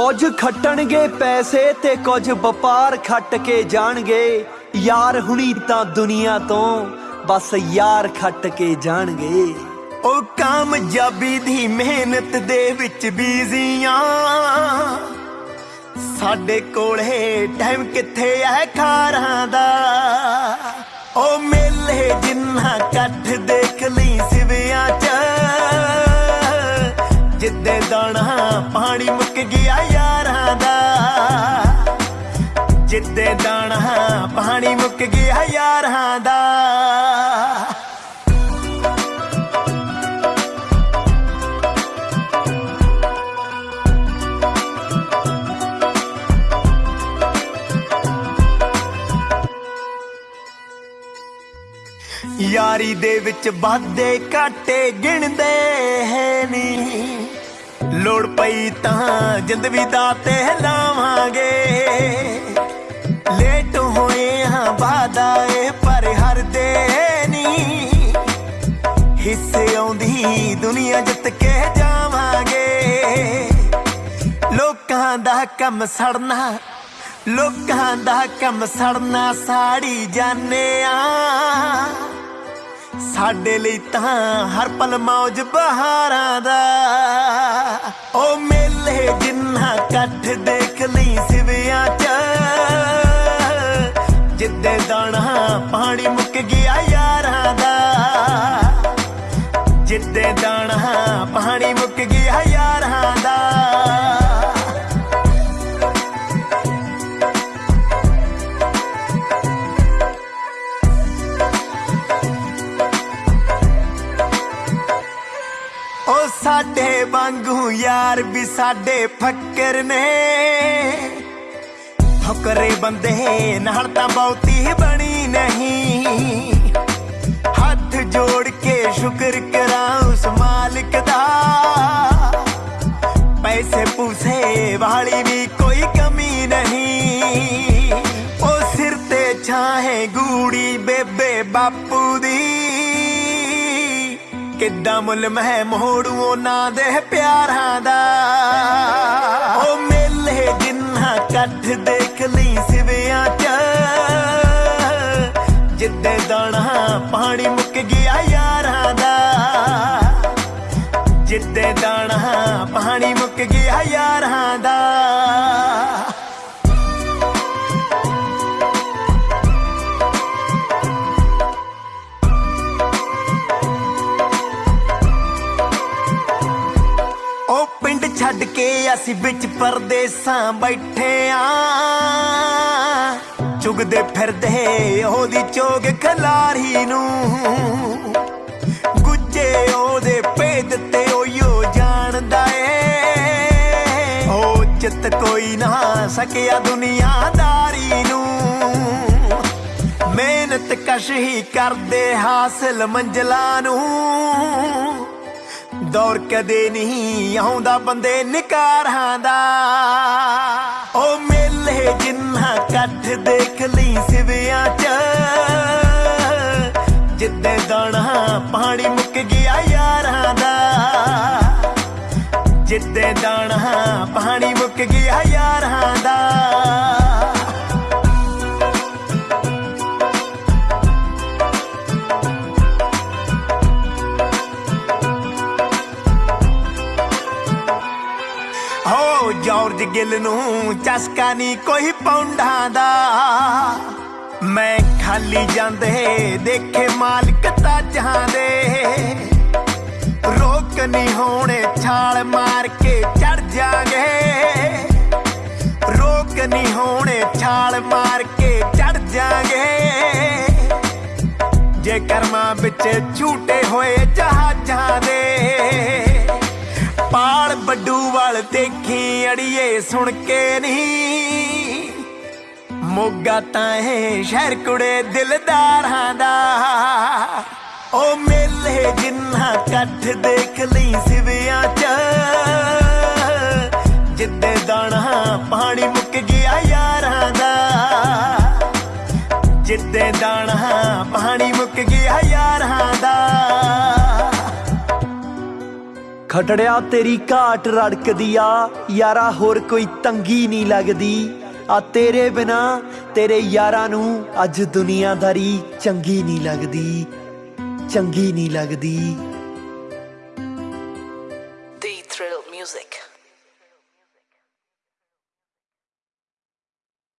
ਕੁਝ ਖੱਟਣਗੇ ਪੈਸੇ ਤੇ ਕੁਝ ਵਪਾਰ ਖੱਟ ਕੇ ਜਾਣਗੇ। ਯਾਰ ਹੁਣੀ ਤਾਂ ਦੁਨੀਆ ਤੋਂ ਬਸ ਯਾਰ ਖੱਟ ਕੇ ਜਾਣਗੇ। ਉਹ ਕਾਮਯਾਬੀ ਦੀ ਮਿਹਨਤ ਦੇ ਵਿੱਚ ਬੀਜ਼ੀਆਂ ਸਾਡੇ ਕੋਲੇ ਟਾਈਮ ਕਿੱਥੇ ਐ ਖਾਰਾਂ ਦਾ। ਯਾਰੀ ਦੇ ਵਿੱਚ ਵਾਧੇ ਘਾਟੇ ਗਿਣਦੇ ਹੈ ਨੀ। ਲੋੜ ਪਈ ਤਾਂ ਜਿੰਦ ਵੀ ਦਾਤੇ ਲਾਵਾਂਗੇ। ਲੇਟ ਹੋਏ ਹਾਂ ਵਾਦਾ ਏ ਪਰ ਹਰਦੇ ਨੀ। ਹਿੱਸੇ ਆਉਂਦੀ ਦੁਨੀਆ ਜਿੱਤ ਕੇ ਜਾਵਾਂਗੇ। ਲੋਕਾਂ ਦਾ ਕੰਮ ਸੜਨਾ, ਲੋਕਾਂ ਦਾ ਕੰਮ ਸੜਨਾ ਸਾੜੀ ਜਾਣੇ ਆ ਸਾਡੇ ਲਈ ਤਾਂ ਹਰ ਪਲ ਮੌਜ ਬਹਾਰਾਂ ਦਾ। ਉਹ ਮੇਲੇ ਜਿੰਨਾ ਕੱਠ ਦੇਖ ਲਈ ਸਿਵਿਆਂ ਚ, ਜਿੱਦੇ ਦਾਣਾ ਪਾਣੀ ਮੁੱਕ ਗਿਆ ਯਾਰਾਂ ਦਾ। ਜਿੱਦੇ ਦਾਣਾ ਪਾਣੀ ਮੁੱਕ ਗਿਆ ਯਾਰਾਂ ਦਾ। ਯਾਰ ਵੀ ਸਾਡੇ ਫੱਕਰ ਨੇ। ਫਕਰੇ ਬੰਦੇ ਨਾਲ ਤਾਂ ਬਹੁਤੀ ਬਣੀ ਨਹੀਂ। ਹੱਥ ਜੋੜ ਕੇ ਸ਼ੁਕਰ ਕਰਾਂ ਉਸ ਮਾਲਕ ਦਾ। ਪੈਸੇ ਪੂਸੇ ਵਾਲੀ ਵੀ ਕੋਈ ਕਮੀ ਨਹੀਂ। ਉਹ ਸਿਰ ਤੇ ਛਾਹੇ ਗੂੜੀ ਬੇਬੇ ਕਿੱਦਾਂ ਮੁੱਲ ਮੈਂ ਮੋੜੂ ਉਹਨਾਂ ਦੇ ਪਿਆਰਾਂ ਦਾ? ਉਹ ਮੇਲੇ ਜਿੰਨਾ ਕੱਠ ਦੇਖ ਲਈ ਸਿਵਿਆਂ ਚ। ਜਿੱਦੇ ਦਾਣਾ ਪਾਣੀ ਮੁੱਕ ਗਿਆ ਯਾਰਾਂ ਦਾ। ਜਿੱਦੇ ਦਾਣਾ ਪਾਣੀ ਮੁੱਕ ਗਿਆ ਯਾਰਾਂ ਦਾ। ਛੱਡ ਕੇ ਅਸੀਂ ਵਿੱਚ ਪਰਦੇਸਾਂ ਬੈਠੇ ਆ ਚੁਗਦੇ ਫਿਰਦੇ ਉਹਦੀ ਚੋਗ ਖਲਾਰੀ ਨੂੰ। ਗੁੱਜੇ ਉਹਦੇ ਭੇਦ ਤੇ ਓਯੋ ਜਾਣਦਾ ਏ। ਉਹ ਚਿੱਤ ਕੋਈ ਨਾ ਸਕਿਆ ਦੁਨੀਆਦਾਰੀ ਨੂੰ। ਮਿਹਨਤ ਕਸ਼ ਹੀ ਕਰਦੇ ਹਾਸਲ ਮੰਜ਼ਲਾਂ ਨੂੰ। ਦੌਰ ਕਦੇ ਨਹੀਂ ਆਉਂਦਾ, ਬੰਦੇ ਨਿਕਾਰਾਂ ਦਾ। ਉਹ ਮੇਲੇ ਜਿੰਨਾ ਕੱਠ ਦੇਖ ਲਈ ਸਿਵਿਆਂ ਚ, ਜਿੱਦੇ ਦਾਣਾ ਪਾਣੀ ਮੁੱਕ ਗਿਆ ਯਾਰਾਂ ਦਾ। ਜਿੱਦੇ ਦਾਣਾ ਪਾਣੀ ਮੁੱਕ ਗਿਆ ਯਾਰਾਂ ਦਾ। ਜਾਰਜ ਗਿੱਲ ਨੂੰ ਚਸਕਾ ਨਹੀਂ ਕੋਈ ਪੌਂਡਾਂ ਦਾ। ਮੈਂ ਖਾਲੀ ਜਾਂਦੇ, ਦੇਖੇ ਮਾਲਕ ਤਾਜਾਂ ਦੇ। ਰੋਕ ਨਹੀਂ ਹੋਣੇ, ਛਾਲ ਮਾਰ ਕੇ ਚੜ ਜਾਗੇ। ਰੋਕ ਨਹੀਂ ਹੋਣੇ, ਛਾਲ ਮਾਰ ਕੇ ਚੜ ਜਾਗੇ। ਜੇ ਕਰਮਾਂ ਵਿੱਚ ਝੂਟੇ ਹੋਏ ਜਹਾਜ਼ਾਂ ਦੇ ਬੱਡੂ ਵਾਲ ਦੇਖੀ ਅੜੀਏ ਸੁਣ ਕੇ ਨਹੀਂ। ਮੋਗਾ ਤਾਂ ਇਹ ਸ਼ਹਿਰ ਕੁੜੇ ਦਿਲਦਾਰਾਂ ਦਾ। ਉਹ ਮੇਲੇ ਜਿੰਨਾ ਕੱਠ ਦੇਖ ਲਈ ਸਿਵਿਆਂ ਚ। ਜਿੱਦੇ ਦਾਣਾ ਪਾਣੀ ਮੁੱਕ ਗਿਆ ਯਾਰਾਂ ਦਾ। ਜਿੱਦੇ ਦਾਣਾ ਪਾਣੀ ਖਟੜਿਆ ਤੇਰੀ ਘਾਟ ਰੜਕਦੀ ਆ। ਯਾਰਾ ਹੋਰ ਕੋਈ ਤੰਗੀ ਨਹੀਂ ਲੱਗਦੀ। ਆ ਤੇਰੇ ਬਿਨਾ ਤੇਰੇ ਯਾਰਾਂ ਨੂੰ ਅੱਜ ਦੁਨੀਆਦਾਰੀ ਚੰਗੀ ਨਹੀਂ ਲੱਗਦੀ। ਚੰਗੀ ਨਹੀਂ ਲੱਗਦੀ।